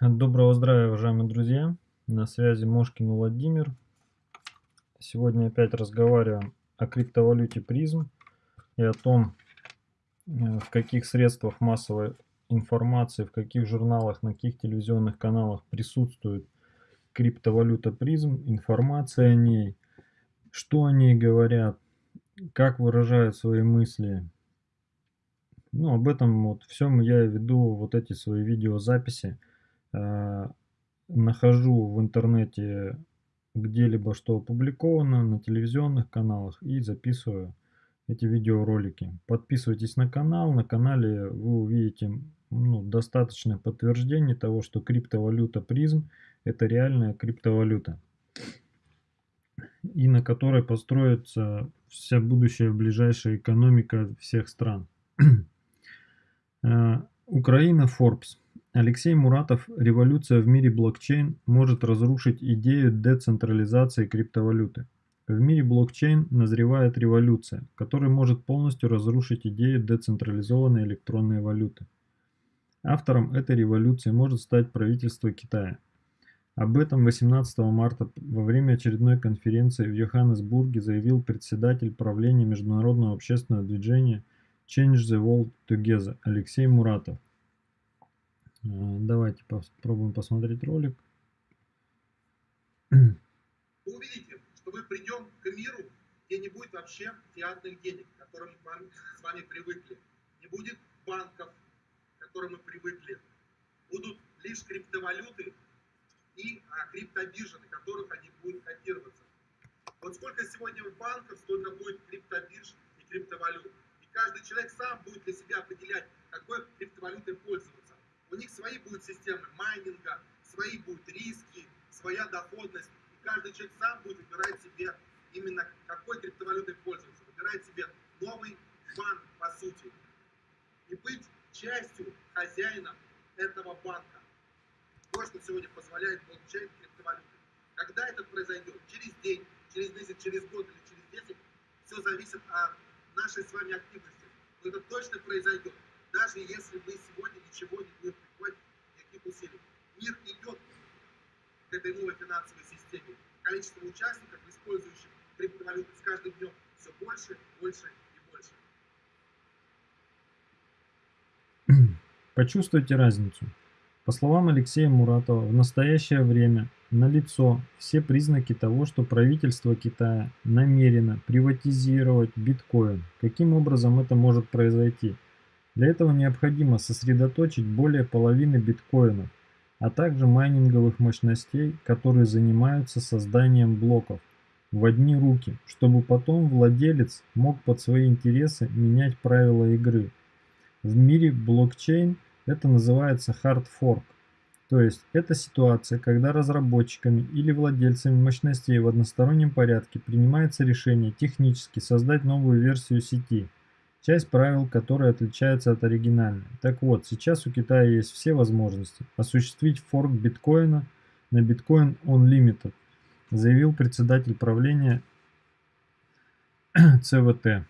Доброго здравия, уважаемые друзья! На связи Мошкин Владимир. Сегодня опять разговариваем о криптовалюте призм и о том, э, в каких средствах массовой информации, в каких журналах, на каких телевизионных каналах присутствует криптовалюта призм, информация о ней, что о ней говорят, как выражают свои мысли. Ну, об этом вот всем я веду вот эти свои видеозаписи нахожу в интернете где-либо что опубликовано на телевизионных каналах и записываю эти видеоролики. Подписывайтесь на канал. На канале вы увидите ну, достаточное подтверждение того, что криптовалюта призм это реальная криптовалюта. И на которой построится вся будущая ближайшая экономика всех стран. Э, Украина Forbes. Алексей Муратов «Революция в мире блокчейн может разрушить идею децентрализации криптовалюты». В мире блокчейн назревает революция, которая может полностью разрушить идею децентрализованной электронной валюты. Автором этой революции может стать правительство Китая. Об этом 18 марта во время очередной конференции в Йоханнесбурге заявил председатель правления международного общественного движения Change the World Together Алексей Муратов. Э, давайте попробуем посмотреть ролик. Вы увидите, что мы придем к миру, где не будет вообще фиатных денег, к которым мы с вами привыкли. Не будет банков, к которым мы привыкли. Будут лишь криптовалюты и а, криптобиржи, на которых они будут котироваться. Вот сколько сегодня банков, столько будет криптобирж и криптовалют. И каждый человек сам будет для себя определять, какой криптовалютой пользоваться. У них свои будут системы майнинга, свои будут риски, своя доходность. И каждый человек сам будет выбирать себе именно какой криптовалютой пользоваться. Выбирать себе новый банк, по сути. И быть частью, хозяином этого банка. То, что сегодня позволяет блокчейн криптовалюты. Когда это произойдет? Через день, через месяц, через год или через 10? Все зависит от нашей с вами активности. Но это точно произойдет даже если мы сегодня ничего не принимать, никаких усилий. Мир идет к этой новой финансовой системе. Количество участников, использующих криптовалюты с каждым днем все больше, больше и больше. Почувствуйте разницу. По словам Алексея Муратова, в настоящее время налицо все признаки того, что правительство Китая намерено приватизировать биткоин. Каким образом это может произойти? Для этого необходимо сосредоточить более половины биткоинов, а также майнинговых мощностей, которые занимаются созданием блоков, в одни руки, чтобы потом владелец мог под свои интересы менять правила игры. В мире блокчейн это называется hard fork, то есть это ситуация, когда разработчиками или владельцами мощностей в одностороннем порядке принимается решение технически создать новую версию сети – часть правил которой отличается от оригинальной. Так вот, сейчас у Китая есть все возможности осуществить форк биткоина на Bitcoin Unlimited, заявил председатель правления ЦВТ.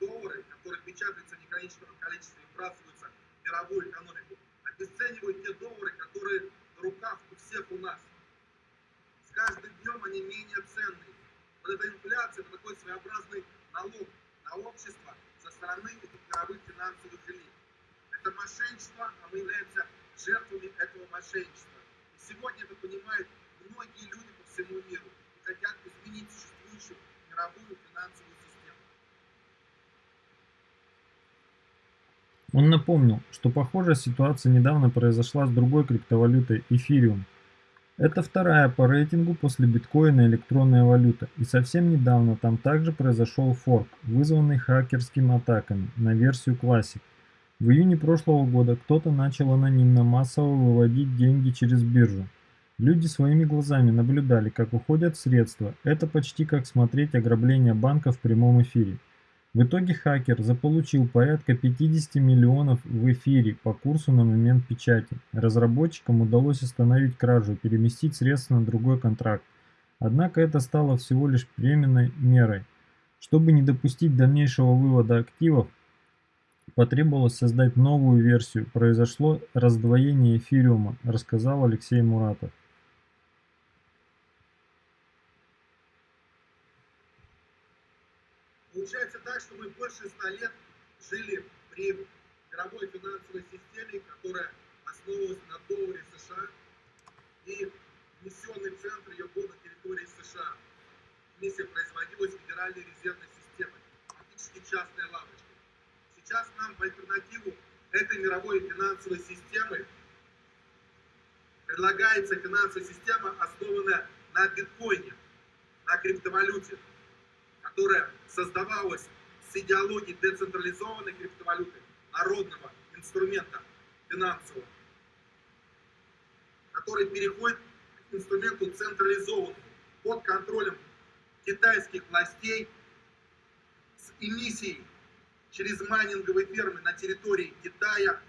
Доллары, которые печатаются в неконечном количестве и вбрасываются в мировую экономику, обесценивают те доллары, которые в руках у всех у нас каждым днем они менее ценные. Вот эта инфляция, это такой своеобразный налог на общество со стороны мировых финансовых элит. Это мошенничество, а мы являемся жертвами этого мошенничества. И сегодня это понимают многие люди по всему миру и хотят изменить существующую мировую финансовую систему. Он напомнил, что похожая ситуация недавно произошла с другой криптовалютой эфириум – это вторая по рейтингу после биткоина электронная валюта, и совсем недавно там также произошел форк, вызванный хакерскими атаками на версию Classic. В июне прошлого года кто-то начал анонимно массово выводить деньги через биржу. Люди своими глазами наблюдали, как уходят средства. Это почти как смотреть ограбление банка в прямом эфире. В итоге хакер заполучил порядка 50 миллионов в эфире по курсу на момент печати. Разработчикам удалось остановить кражу переместить средства на другой контракт. Однако это стало всего лишь временной мерой. Чтобы не допустить дальнейшего вывода активов, потребовалось создать новую версию, произошло раздвоение эфириума, рассказал Алексей Муратов. Так, что мы больше ста лет жили при мировой финансовой системе, которая основывалась на долларе США, и внесенный центр ее был на территории США. Миссия производилась Федеральной резервной системой, фактически частной лавочкой. Сейчас нам в альтернативу этой мировой финансовой системы предлагается финансовая система, основанная на биткоине, на криптовалюте, которая создавалась с идеологией децентрализованной криптовалюты, народного инструмента финансового, который переходит к инструменту централизованному, под контролем китайских властей с эмиссией через майнинговые фермы на территории Китая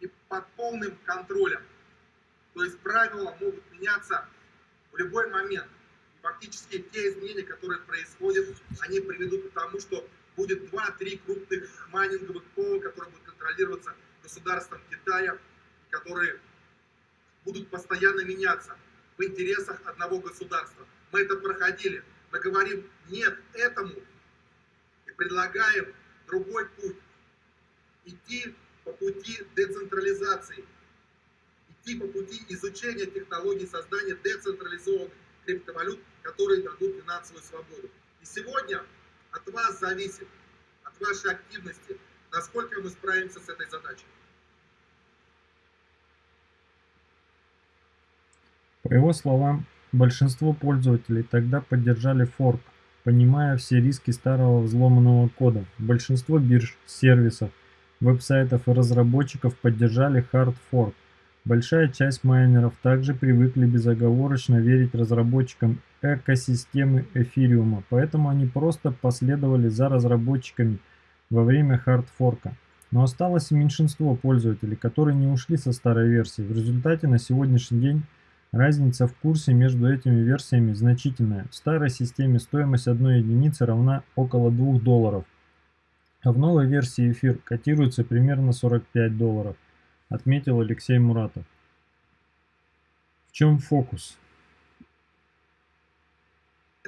и под полным контролем. То есть правила могут меняться в любой момент. И фактически те изменения, которые происходят, они приведут к тому, что будет 2-3 крупных майнинговых пола, которые будут контролироваться государством Китая, которые будут постоянно меняться в интересах одного государства. Мы это проходили. Мы говорим нет этому и предлагаем другой путь. Идти по пути децентрализации. Идти по пути изучения технологий создания децентрализованных криптовалют, которые дадут финансовую свободу. И сегодня от вас зависит, от вашей активности, насколько мы справимся с этой задачей. По его словам, большинство пользователей тогда поддержали форк, понимая все риски старого взломанного кода. Большинство бирж, сервисов, веб-сайтов и разработчиков поддержали hard fork. Большая часть майнеров также привыкли безоговорочно верить разработчикам экосистемы эфириума, поэтому они просто последовали за разработчиками во время хардфорка. Но осталось меньшинство пользователей, которые не ушли со старой версии. В результате на сегодняшний день Разница в курсе между этими версиями значительная. В старой системе стоимость одной единицы равна около 2 долларов, а в новой версии эфир котируется примерно 45 долларов, отметил Алексей Муратов. В чем фокус?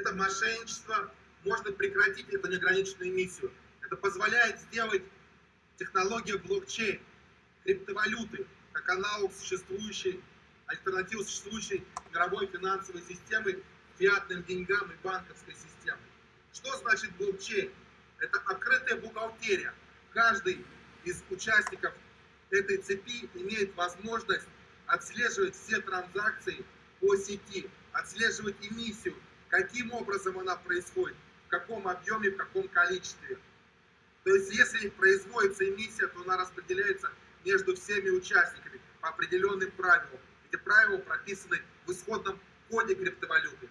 Это мошенничество можно прекратить, эту неограниченную миссию. Это позволяет сделать технологию блокчейн, криптовалюты, как аналог существующей альтернативу существующей мировой финансовой системы, фиатным деньгам и банковской системы. Что значит блокчейн? Это открытая бухгалтерия. Каждый из участников этой цепи имеет возможность отслеживать все транзакции по сети, отслеживать эмиссию, каким образом она происходит, в каком объеме, в каком количестве. То есть, если производится эмиссия, то она распределяется между всеми участниками по определенным правилам. Эти правила прописаны в исходном коде криптовалюты.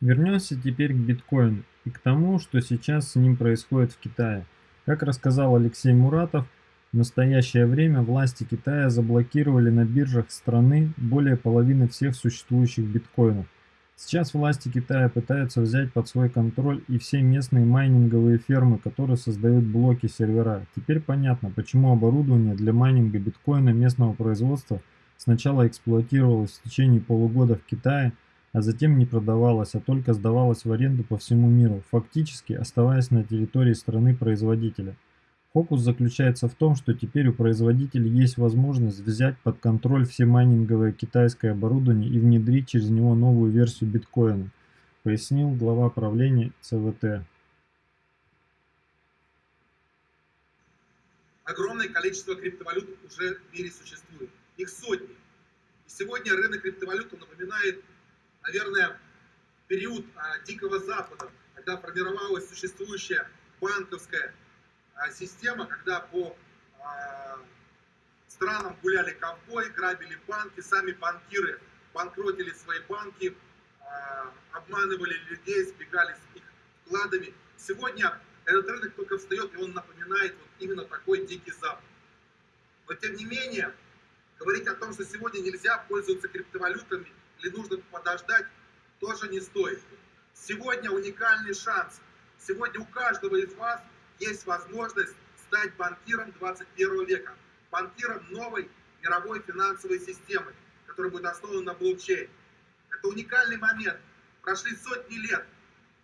Вернемся теперь к биткоину и к тому, что сейчас с ним происходит в Китае. Как рассказал Алексей Муратов, в настоящее время власти Китая заблокировали на биржах страны более половины всех существующих биткоинов. Сейчас власти Китая пытаются взять под свой контроль и все местные майнинговые фермы, которые создают блоки сервера. Теперь понятно, почему оборудование для майнинга биткоина местного производства сначала эксплуатировалось в течение полугода в Китае, а затем не продавалось, а только сдавалось в аренду по всему миру, фактически оставаясь на территории страны-производителя. Фокус заключается в том, что теперь у производителей есть возможность взять под контроль все майнинговое китайское оборудование и внедрить через него новую версию биткоина, пояснил глава правления ЦВТ. Огромное количество криптовалют уже в мире существует. Их сотни. И сегодня рынок криптовалют напоминает, наверное, период а, Дикого Запада, когда формировалась существующая банковская система, когда по а, странам гуляли ковбои, грабили банки, сами банкиры банкротили свои банки, а, обманывали людей, сбегали с их вкладами. Сегодня этот рынок только встает, и он напоминает вот именно такой дикий запад. Но тем не менее, говорить о том, что сегодня нельзя пользоваться криптовалютами или нужно подождать, тоже не стоит. Сегодня уникальный шанс Сегодня у каждого из вас есть возможность стать банкиром 21 века, банкиром новой мировой финансовой системы, которая будет основана на блокчейн. Это уникальный момент. Прошли сотни лет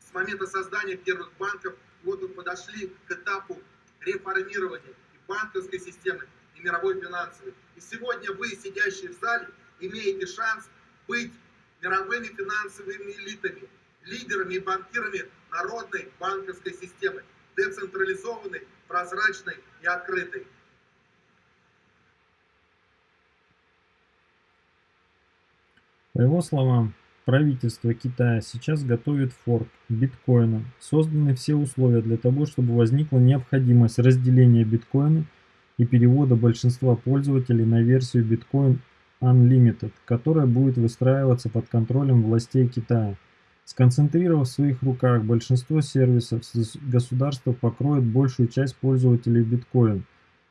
с момента создания первых банков, вот мы подошли к этапу реформирования и банковской системы, и мировой финансовой. И сегодня вы, сидящие в зале, имеете шанс быть мировыми финансовыми элитами, лидерами и банкирами народной банковской системы, децентрализованной, прозрачной и открытой. По его словам, правительство Китая сейчас готовит форк биткоина. Созданы все условия для того, чтобы возникла необходимость разделения биткоина и перевода большинства пользователей на версию Bitcoin Unlimited, которая будет выстраиваться под контролем властей Китая. Сконцентрировав в своих руках большинство сервисов, государство покроет большую часть пользователей биткоин,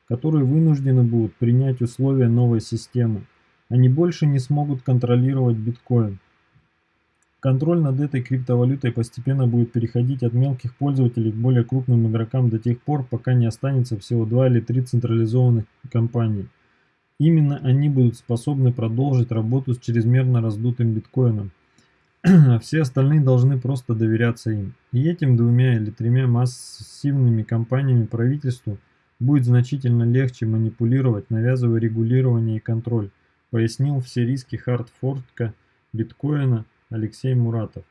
которые вынуждены будут принять условия новой системы. Они больше не смогут контролировать биткоин. Контроль над этой криптовалютой постепенно будет переходить от мелких пользователей к более крупным игрокам до тех пор, пока не останется всего два или три централизованных компании. Именно они будут способны продолжить работу с чрезмерно раздутым биткоином а все остальные должны просто доверяться им. И этим двумя или тремя массивными компаниями правительству будет значительно легче манипулировать, навязывая регулирование и контроль, пояснил все риски хардфорка биткоина Алексей Муратов.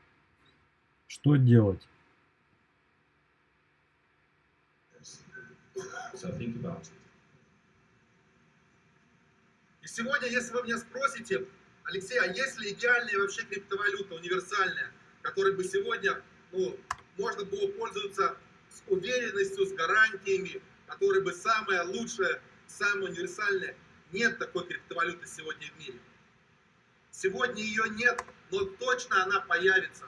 Что делать? И сегодня, если вы меня спросите, Алексей, а есть ли идеальная вообще криптовалюта, универсальная, которой бы сегодня ну, можно было пользоваться с уверенностью, с гарантиями, которая бы самая лучшая, самая универсальная? Нет такой криптовалюты сегодня в мире. Сегодня ее нет, но точно она появится.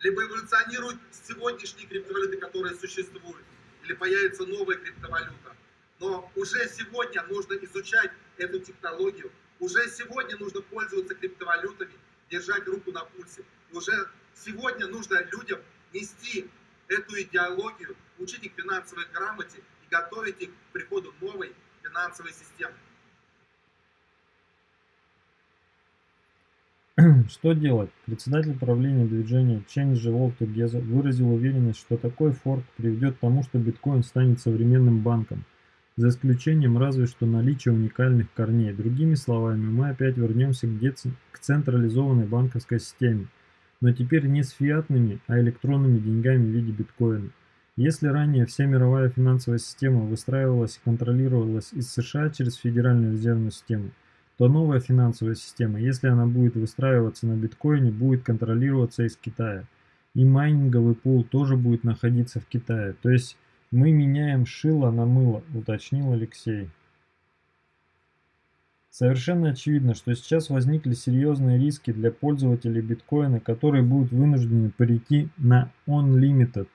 Либо эволюционирует сегодняшние криптовалюты, которые существуют, или появится новая криптовалюта. Но уже сегодня нужно изучать эту технологию, уже сегодня нужно пользоваться криптовалютами, держать руку на пульсе. Уже сегодня нужно людям нести эту идеологию, учить их финансовой грамоте и готовить их к приходу новой финансовой системы. Что делать? Председатель правления движения Change the World Together выразил уверенность, что такой форк приведет к тому, что биткоин станет современным банком – за исключением разве что наличия уникальных корней. Другими словами, мы опять вернемся к, централизованной банковской системе, но теперь не с фиатными, а электронными деньгами в виде биткоина. Если ранее вся мировая финансовая система выстраивалась и контролировалась из США через Федеральную резервную систему, то новая финансовая система, если она будет выстраиваться на биткоине, будет контролироваться из Китая. И майнинговый пул тоже будет находиться в Китае. То есть «Мы меняем шило на мыло», — уточнил Алексей. Совершенно очевидно, что сейчас возникли серьезные риски для пользователей биткоина, которые будут вынуждены перейти на Unlimited.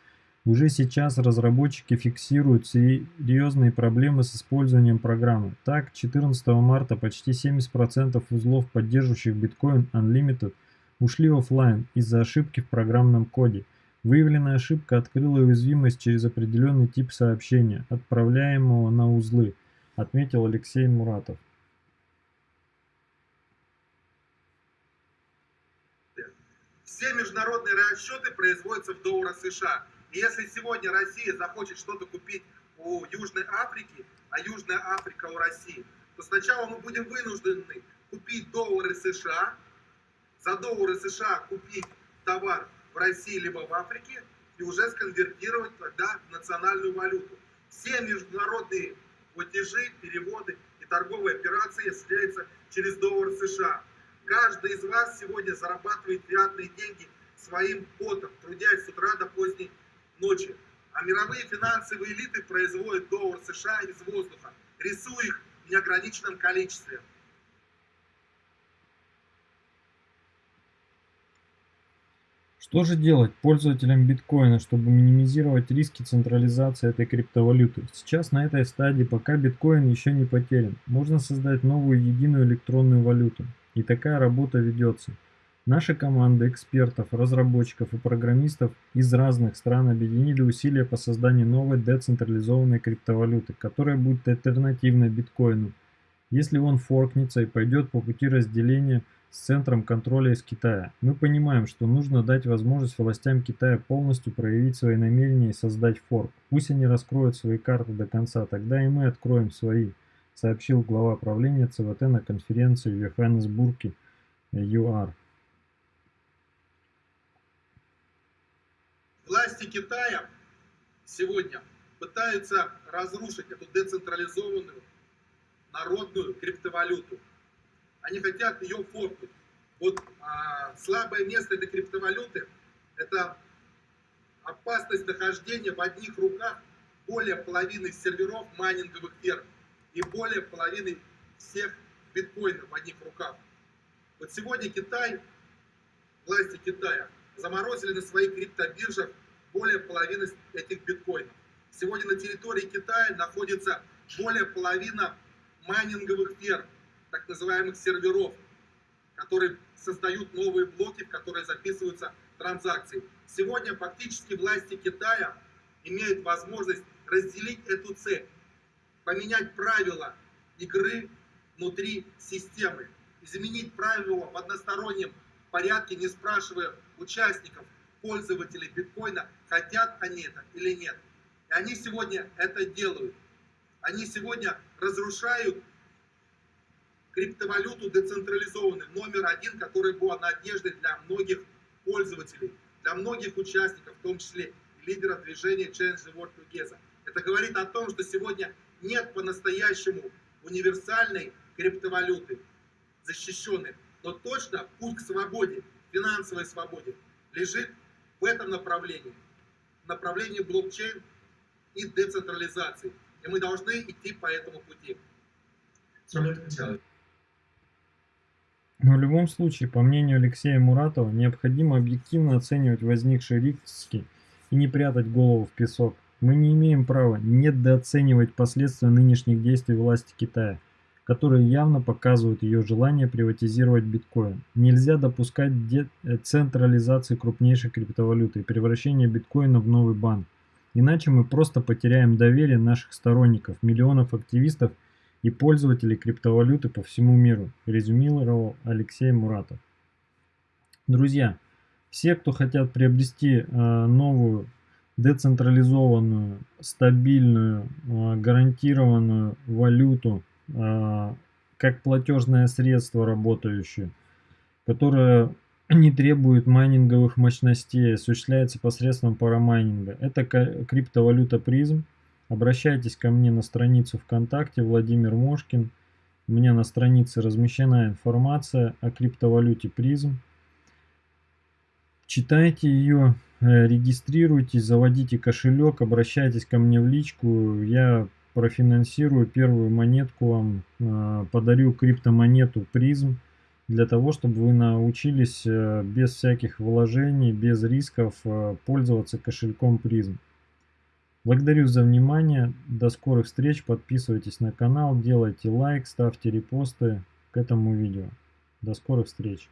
Уже сейчас разработчики фиксируют серьезные проблемы с использованием программы. Так, 14 марта почти 70% узлов, поддерживающих биткоин Unlimited, ушли офлайн из-за ошибки в программном коде – Выявленная ошибка открыла уязвимость через определенный тип сообщения, отправляемого на узлы, отметил Алексей Муратов. Все международные расчеты производятся в долларах США. И если сегодня Россия захочет что-то купить у Южной Африки, а Южная Африка у России, то сначала мы будем вынуждены купить доллары США, за доллары США купить товар в России либо в Африке и уже сконвертировать тогда в национальную валюту. Все международные платежи, переводы и торговые операции осуществляются через доллар США. Каждый из вас сегодня зарабатывает фиатные деньги своим потом, трудясь с утра до поздней ночи. А мировые финансовые элиты производят доллар США из воздуха, рисуя их в неограниченном количестве. Что же делать пользователям биткоина, чтобы минимизировать риски централизации этой криптовалюты? Сейчас на этой стадии, пока биткоин еще не потерян, можно создать новую единую электронную валюту. И такая работа ведется. Наша команда экспертов, разработчиков и программистов из разных стран объединили усилия по созданию новой децентрализованной криптовалюты, которая будет альтернативной биткоину, если он форкнется и пойдет по пути разделения с центром контроля из Китая. Мы понимаем, что нужно дать возможность властям Китая полностью проявить свои намерения и создать форк. Пусть они раскроют свои карты до конца, тогда и мы откроем свои, сообщил глава правления ЦВТ на конференции в Йоханнесбурге ЮАР. Власти Китая сегодня пытаются разрушить эту децентрализованную народную криптовалюту. Они хотят ее форкнуть. Вот а, слабое место этой криптовалюты – это опасность нахождения в одних руках более половины серверов майнинговых ферм и более половины всех биткоинов в одних руках. Вот сегодня Китай, власти Китая, заморозили на своих криптобиржах более половины этих биткоинов. Сегодня на территории Китая находится более половины майнинговых ферм, так называемых серверов, которые создают новые блоки, в которые записываются транзакции. Сегодня фактически власти Китая имеют возможность разделить эту цепь, поменять правила игры внутри системы, изменить правила в одностороннем порядке, не спрашивая участников, пользователей биткоина, хотят они это или нет. И они сегодня это делают. Они сегодня разрушают криптовалюту децентрализованную, номер один, которая была надеждой для многих пользователей, для многих участников, в том числе и лидеров движения Change the World Together. Это говорит о том, что сегодня нет по-настоящему универсальной криптовалюты, защищенной. Но точно путь к свободе, финансовой свободе, лежит в этом направлении, направлении блокчейн и децентрализации. И мы должны идти по этому пути. Но в любом случае, по мнению Алексея Муратова, необходимо объективно оценивать возникшие риски и не прятать голову в песок. Мы не имеем права недооценивать последствия нынешних действий власти Китая, которые явно показывают ее желание приватизировать биткоин. Нельзя допускать децентрализации крупнейшей криптовалюты и превращения биткоина в новый банк. Иначе мы просто потеряем доверие наших сторонников, миллионов активистов – и пользователей криптовалюты по всему миру, резюмировал Алексей Муратов. Друзья, все, кто хотят приобрести э, новую децентрализованную, стабильную, э, гарантированную валюту, э, как платежное средство работающее, которое не требует майнинговых мощностей, осуществляется посредством парамайнинга. Это криптовалюта призм. Обращайтесь ко мне на страницу ВКонтакте Владимир Мошкин. У меня на странице размещена информация о криптовалюте призм. Читайте ее, э, регистрируйтесь, заводите кошелек, обращайтесь ко мне в личку. Я профинансирую первую монетку вам, э, подарю криптомонету призм для того, чтобы вы научились э, без всяких вложений, без рисков пользоваться кошельком призм. Благодарю за внимание. До скорых встреч. Подписывайтесь на канал, делайте лайк, ставьте репосты к этому видео. До скорых встреч.